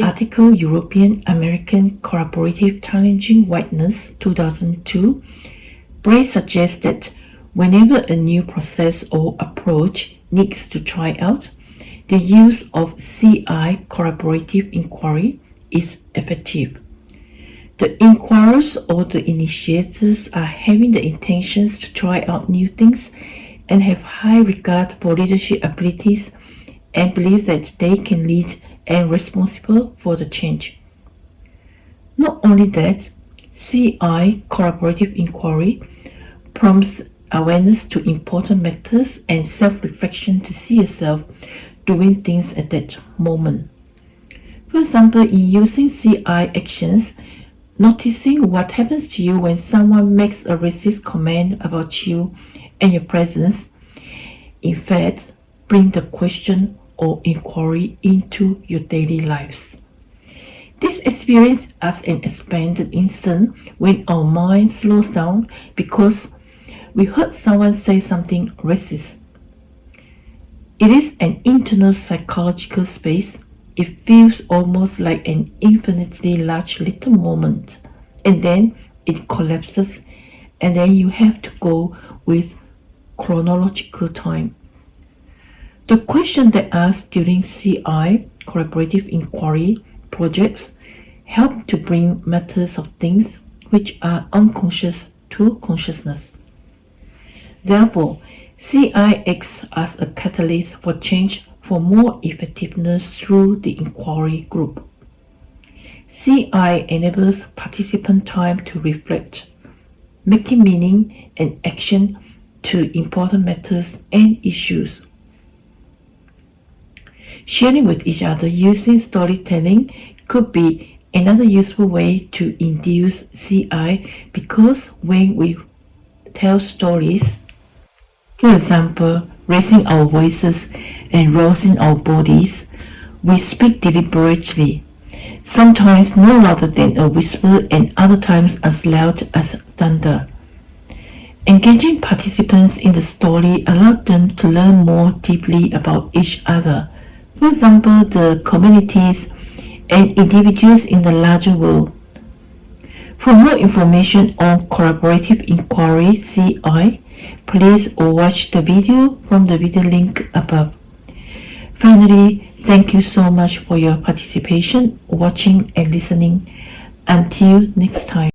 article European American Collaborative Challenging Whiteness 2002, Bray suggests that whenever a new process or approach needs to try out, the use of CI collaborative inquiry is effective. The inquirers or the initiators are having the intentions to try out new things and have high regard for leadership abilities and believe that they can lead and responsible for the change. Not only that, CI collaborative inquiry prompts awareness to important matters and self-reflection to see yourself doing things at that moment. For example, in using CI actions, noticing what happens to you when someone makes a racist comment about you and your presence, in fact, bring the question or inquiry into your daily lives. This experience as an expanded instant when our mind slows down because we heard someone say something racist. It is an internal psychological space. It feels almost like an infinitely large little moment. And then it collapses and then you have to go with chronological time. The question that asked during CI collaborative inquiry projects help to bring matters of things which are unconscious to consciousness. Therefore, CI acts as a catalyst for change for more effectiveness through the inquiry group. CI enables participant time to reflect, making meaning and action to important matters and issues. Sharing with each other using storytelling could be another useful way to induce CI because when we tell stories, for example, raising our voices and rousing our bodies, we speak deliberately, sometimes no louder than a whisper and other times as loud as thunder. Engaging participants in the story allowed them to learn more deeply about each other, for example, the communities and individuals in the larger world. For more information on collaborative inquiry CI, Please watch the video from the video link above. Finally, thank you so much for your participation, watching and listening. Until next time.